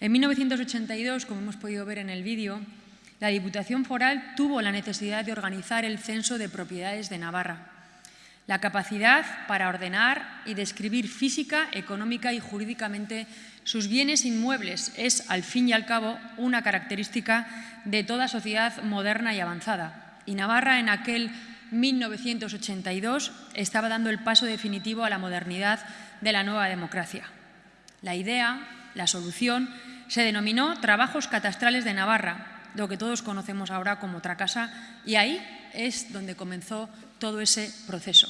En 1982, como hemos podido ver en el vídeo, la Diputación Foral tuvo la necesidad de organizar el censo de propiedades de Navarra. La capacidad para ordenar y describir física, económica y jurídicamente sus bienes inmuebles es, al fin y al cabo, una característica de toda sociedad moderna y avanzada. Y Navarra, en aquel 1982, estaba dando el paso definitivo a la modernidad de la nueva democracia. La idea, la solución, se denominó Trabajos Catastrales de Navarra, lo que todos conocemos ahora como Tracasa, y ahí es donde comenzó todo ese proceso.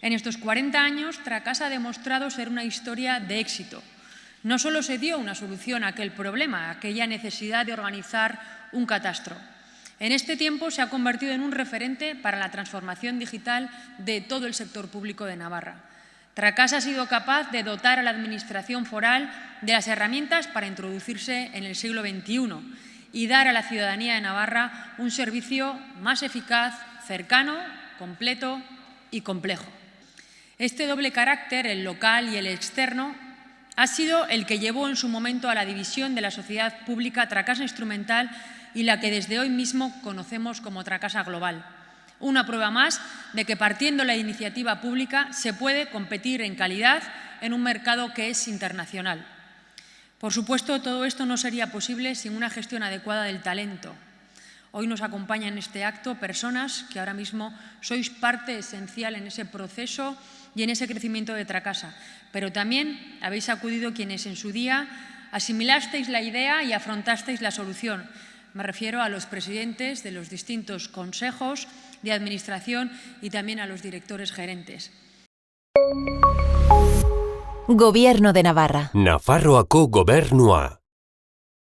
En estos 40 años, Tracasa ha demostrado ser una historia de éxito. No solo se dio una solución a aquel problema, a aquella necesidad de organizar un catastro. En este tiempo se ha convertido en un referente para la transformación digital de todo el sector público de Navarra. Tracasa ha sido capaz de dotar a la Administración foral de las herramientas para introducirse en el siglo XXI y dar a la ciudadanía de Navarra un servicio más eficaz, cercano, completo y complejo. Este doble carácter, el local y el externo, ha sido el que llevó en su momento a la división de la sociedad pública Tracasa Instrumental y la que desde hoy mismo conocemos como Tracasa Global. Una prueba más de que partiendo la iniciativa pública se puede competir en calidad en un mercado que es internacional. Por supuesto, todo esto no sería posible sin una gestión adecuada del talento. Hoy nos acompañan en este acto personas que ahora mismo sois parte esencial en ese proceso y en ese crecimiento de Tracasa, pero también habéis acudido quienes en su día asimilasteis la idea y afrontasteis la solución. Me refiero a los presidentes de los distintos consejos de administración y también a los directores gerentes. Gobierno de Navarra. Nafarroako gobernua.